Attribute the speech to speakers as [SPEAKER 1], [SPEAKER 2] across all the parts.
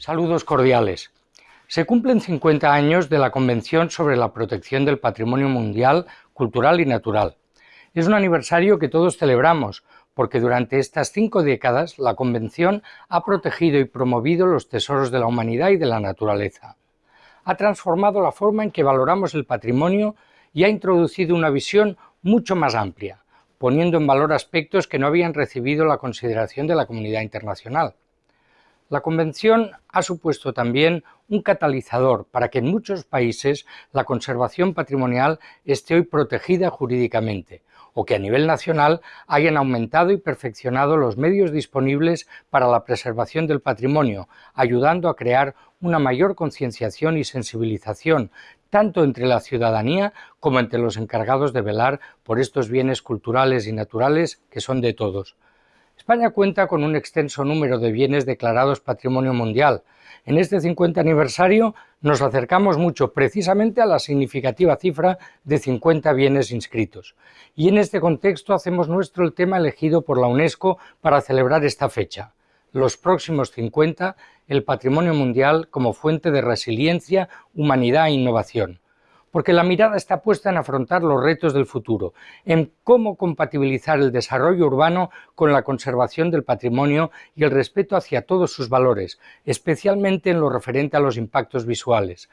[SPEAKER 1] Saludos cordiales. Se cumplen 50 años de la Convención sobre la Protección del Patrimonio Mundial Cultural y Natural. Es un aniversario que todos celebramos, porque durante estas cinco décadas la Convención ha protegido y promovido los tesoros de la humanidad y de la naturaleza. Ha transformado la forma en que valoramos el patrimonio y ha introducido una visión mucho más amplia, poniendo en valor aspectos que no habían recibido la consideración de la comunidad internacional. La Convención ha supuesto también un catalizador para que en muchos países la conservación patrimonial esté hoy protegida jurídicamente, o que a nivel nacional hayan aumentado y perfeccionado los medios disponibles para la preservación del patrimonio, ayudando a crear una mayor concienciación y sensibilización, tanto entre la ciudadanía como entre los encargados de velar por estos bienes culturales y naturales que son de todos. España cuenta con un extenso número de bienes declarados Patrimonio Mundial. En este 50 aniversario nos acercamos mucho precisamente a la significativa cifra de 50 bienes inscritos. Y en este contexto hacemos nuestro el tema elegido por la UNESCO para celebrar esta fecha. Los próximos 50, el patrimonio mundial como fuente de resiliencia, humanidad e innovación porque la mirada está puesta en afrontar los retos del futuro, en cómo compatibilizar el desarrollo urbano con la conservación del patrimonio y el respeto hacia todos sus valores, especialmente en lo referente a los impactos visuales,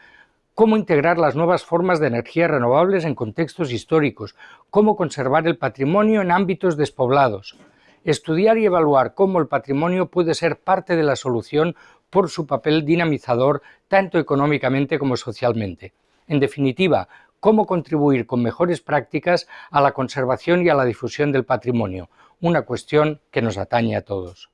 [SPEAKER 1] cómo integrar las nuevas formas de energías renovables en contextos históricos, cómo conservar el patrimonio en ámbitos despoblados, estudiar y evaluar cómo el patrimonio puede ser parte de la solución por su papel dinamizador tanto económicamente como socialmente. En definitiva, cómo contribuir con mejores prácticas a la conservación y a la difusión del patrimonio, una cuestión que nos atañe a todos.